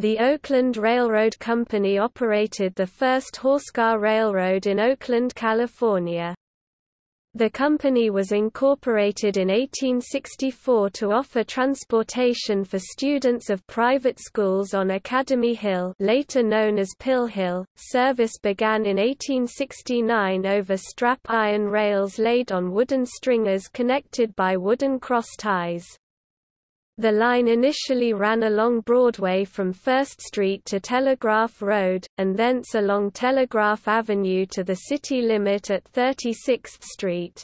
The Oakland Railroad Company operated the first horsecar railroad in Oakland, California. The company was incorporated in 1864 to offer transportation for students of private schools on Academy Hill later known as Pill Hill. Service began in 1869 over strap iron rails laid on wooden stringers connected by wooden cross ties. The line initially ran along Broadway from 1st Street to Telegraph Road, and thence along Telegraph Avenue to the city limit at 36th Street.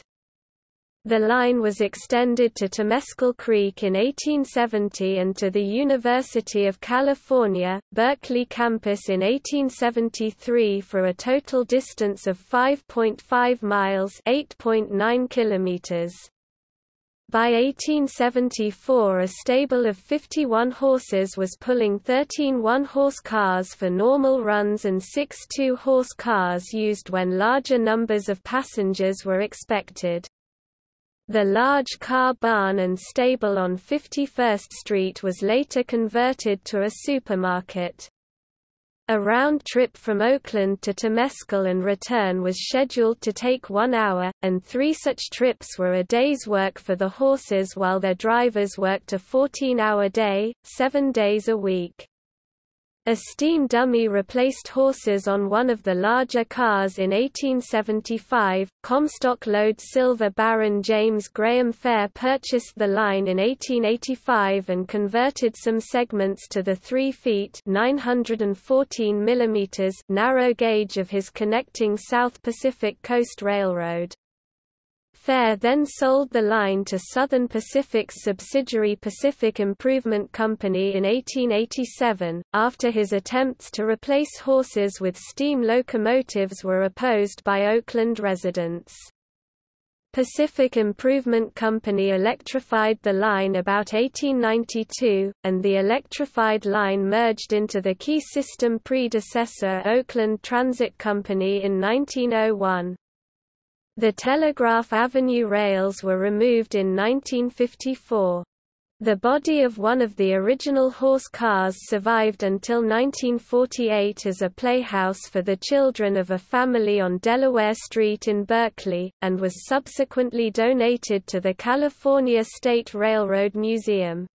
The line was extended to Temescal Creek in 1870 and to the University of California, Berkeley campus in 1873 for a total distance of 5.5 miles 8.9 kilometers. By 1874 a stable of 51 horses was pulling 13 one-horse cars for normal runs and six two-horse cars used when larger numbers of passengers were expected. The large car barn and stable on 51st Street was later converted to a supermarket. A round trip from Oakland to Temescal and return was scheduled to take one hour, and three such trips were a day's work for the horses while their drivers worked a 14-hour day, seven days a week. A steam dummy replaced horses on one of the larger cars in 1875. Comstock Lode silver Baron James Graham Fair purchased the line in 1885 and converted some segments to the 3 feet 914 mm narrow gauge of his connecting South Pacific Coast Railroad. Fair then sold the line to Southern Pacific's subsidiary Pacific Improvement Company in 1887, after his attempts to replace horses with steam locomotives were opposed by Oakland residents. Pacific Improvement Company electrified the line about 1892, and the electrified line merged into the key system predecessor Oakland Transit Company in 1901. The Telegraph Avenue rails were removed in 1954. The body of one of the original horse cars survived until 1948 as a playhouse for the children of a family on Delaware Street in Berkeley, and was subsequently donated to the California State Railroad Museum.